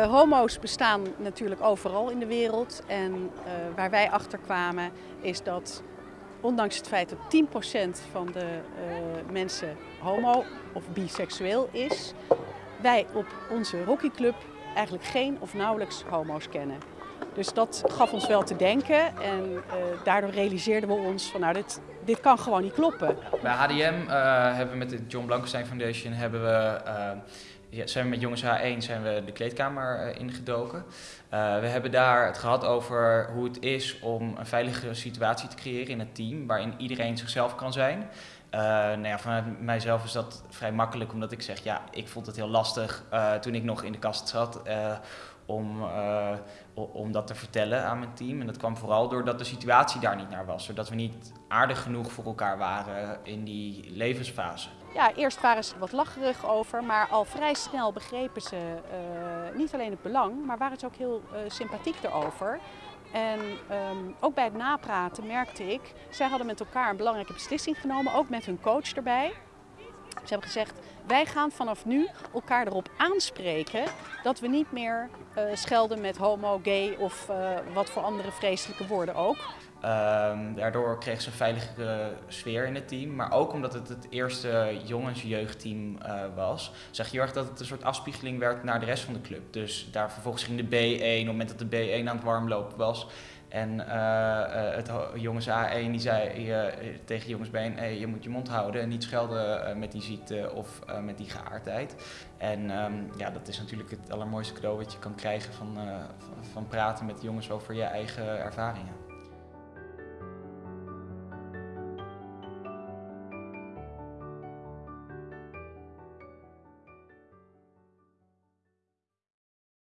Uh, homo's bestaan natuurlijk overal in de wereld en uh, waar wij achter kwamen is dat ondanks het feit dat 10% van de uh, mensen homo of biseksueel is, wij op onze hockeyclub eigenlijk geen of nauwelijks homo's kennen. Dus dat gaf ons wel te denken en daardoor realiseerden we ons van nou dit, dit kan gewoon niet kloppen. Bij HDM hebben we met de John Blankenstein Foundation hebben we ja, zijn we met Jongens H1 zijn we de kleedkamer uh, ingedoken. Uh, we hebben daar het gehad over hoe het is om een veilige situatie te creëren in het team, waarin iedereen zichzelf kan zijn. Uh, nou ja, vanuit mijzelf is dat vrij makkelijk, omdat ik zeg, ja, ik vond het heel lastig toen ik nog in de kast zat om, om dat te vertellen aan mijn team. En dat kwam vooral doordat de situatie daar niet naar was, doordat we niet aardig genoeg voor elkaar waren in die levensfase. Ja, eerst waren ze wat lacherig over, maar al vrij snel begrepen ze niet alleen het belang, maar waren ze ook heel sympathiek erover. En um, ook bij het napraten merkte ik, zij hadden met elkaar een belangrijke beslissing genomen, ook met hun coach erbij. Ze hebben gezegd, wij gaan vanaf nu elkaar erop aanspreken dat we niet meer uh, schelden met homo, gay of uh, wat voor andere vreselijke woorden ook. Um, daardoor kreeg ze een veiligere sfeer in het team. Maar ook omdat het het eerste jongensjeugdteam uh, was, zag je heel erg dat het een soort afspiegeling werd naar de rest van de club. Dus daar vervolgens ging de B1, op het moment dat de B1 aan het warmlopen was. En uh, uh, het jongens A1 die zei uh, tegen jongens B1, hey, je moet je mond houden en niet schelden met die ziekte of met die geaardheid. En um, ja, dat is natuurlijk het allermooiste cadeau wat je kan krijgen van, van, van praten met jongens over je eigen ervaringen.